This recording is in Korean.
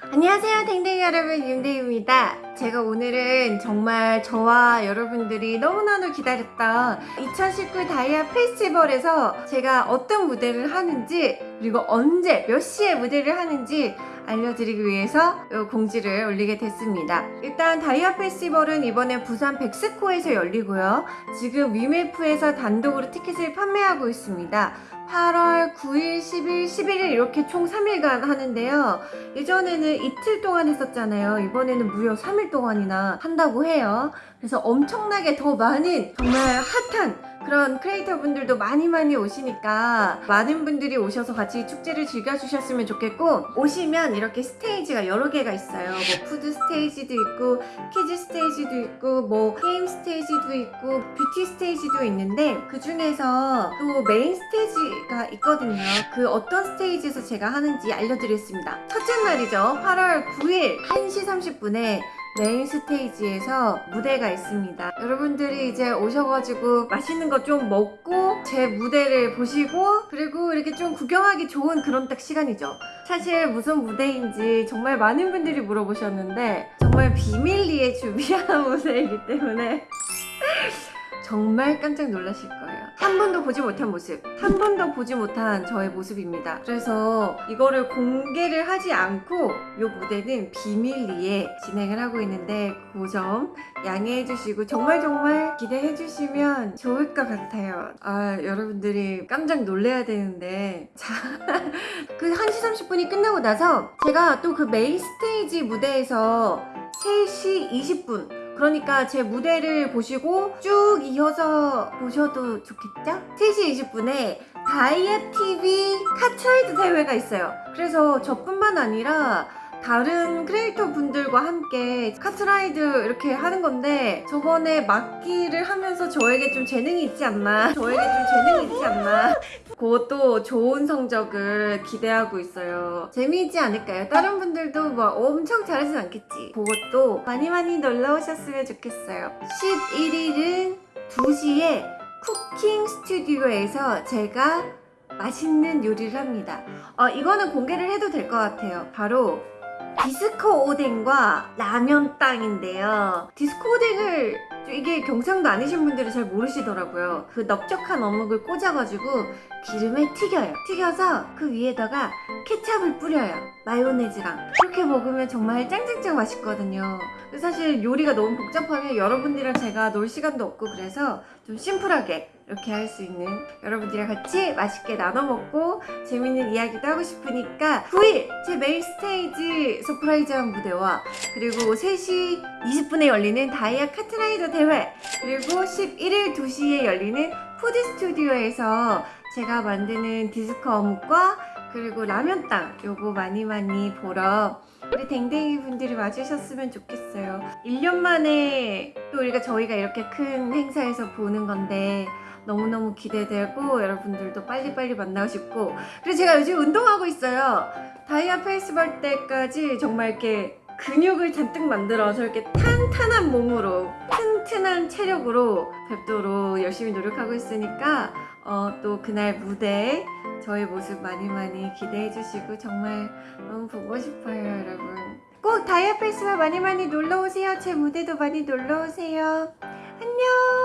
안녕하세요 댕댕이 여러분 윤대입니다. 제가 오늘은 정말 저와 여러분들이 너무나도 기다렸던 2019 다이아 페스티벌에서 제가 어떤 무대를 하는지 그리고 언제 몇 시에 무대를 하는지 알려드리기 위해서 이 공지를 올리게 됐습니다. 일단 다이아 페스티벌은 이번에 부산 백스코에서 열리고요. 지금 위메프에서 단독으로 티켓을 판매하고 있습니다. 8월 9일, 10일, 11일 이렇게 총 3일간 하는데요. 예전에는 이틀 동안 했었잖아요. 이번에는 무려 3일 동안이나 한다고 해요. 그래서 엄청나게 더 많은 정말 핫한 그런 크리에이터 분들도 많이 많이 오시니까 많은 분들이 오셔서 같이 축제를 즐겨주셨으면 좋겠고 오시면 이렇게 스테이지가 여러 개가 있어요. 뭐 푸드 스테이지도 있고 키즈 스테이지도 있고 뭐 게임 스테이지도 있고 뷰티 스테이지도 있는데 그 중에서 또 메인 스테이지가 있거든요. 그 어떤 스테이지에서 제가 하는지 알려드리겠습니다. 첫째 날이죠. 8월 9일 1시 30분에 메인 스테이지에서 무대가 있습니다. 여러분들이 이제 오셔가지고 맛있는 거 좀 먹고 제 무대를 보시고 그리고 이렇게 좀 구경하기 좋은 그런 딱 시간이죠. 사실 무슨 무대인지 정말 많은 분들이 물어보셨는데 정말 비밀리에 준비한 무대이기 때문에 정말 깜짝 놀라실 거예요. 한 번도 보지 못한 모습, 한 번도 보지 못한 저의 모습입니다. 그래서 이거를 공개를 하지 않고 이 무대는 비밀리에 진행을 하고 있는데 그 점 양해해 주시고 정말 정말 기대해 주시면 좋을 것 같아요. 아, 여러분들이 깜짝 놀래야 되는데 자, 그 1시 30분이 끝나고 나서 제가 또 그 메인 스테이지 무대에서 3시 20분 그러니까 제 무대를 보시고 쭉 이어서 보셔도 좋겠죠? 3시 20분에 다이아 TV 카트라이더 대회가 있어요. 그래서 저뿐만 아니라 다른 크리에이터 분들과 함께 카트라이더 이렇게 하는 건데 저번에 막기를 하면서 저에게 좀 재능이 있지 않나 저에게 좀 재능이 있지 않나 그것도 좋은 성적을 기대하고 있어요. 재미있지 않을까요? 다른 분들도 뭐 엄청 잘하진 않겠지. 그것도 많이 많이 놀러 오셨으면 좋겠어요. 11일은 2시에 쿠킹 스튜디오에서 제가 맛있는 요리를 합니다. 어, 이거는 공개를 해도 될 것 같아요. 바로 디스코 오뎅과 라면 땅인데요. 디스코 오뎅을 이게 경상도 아니신 분들은 잘 모르시더라고요. 그 넓적한 어묵을 꽂아가지고 기름에 튀겨요. 튀겨서 그 위에다가 케찹을 뿌려요. 마요네즈랑. 그렇게 먹으면 정말 짱짱짱 맛있거든요. 사실 요리가 너무 복잡하면 여러분들이랑 제가 놀 시간도 없고 그래서 좀 심플하게 이렇게 할 수 있는 여러분들이랑 같이 맛있게 나눠 먹고 재밌는 이야기도 하고 싶으니까 9일 제 메인 스테이지 surprise한 무대와 그리고 3시 20분에 열리는 다이아 카트라이더 대회 그리고 11일 2시에 열리는 푸드 스튜디오에서 제가 만드는 디스코 어묵과 그리고 라면땅 요거 많이 많이 보러 우리 댕댕이 분들이 와주셨으면 좋겠어요. 1년 만에 또 우리가 저희가 이렇게 큰 행사에서 보는 건데 너무너무 기대되고 여러분들도 빨리빨리 만나고 싶고. 그리고 제가 요즘 운동하고 있어요. 다이아 페스티벌 때까지 정말 이렇게 근육을 잔뜩 만들어서 이렇게 탄탄한 몸으로 튼튼한 체력으로 뵙도록 열심히 노력하고 있으니까 어, 또 그날 무대에 저의 모습 많이 많이 기대해 주시고 정말 너무 보고 싶어요 여러분. 꼭 다이아 페스티벌 많이 많이 놀러 오세요. 제 무대도 많이 놀러 오세요. 안녕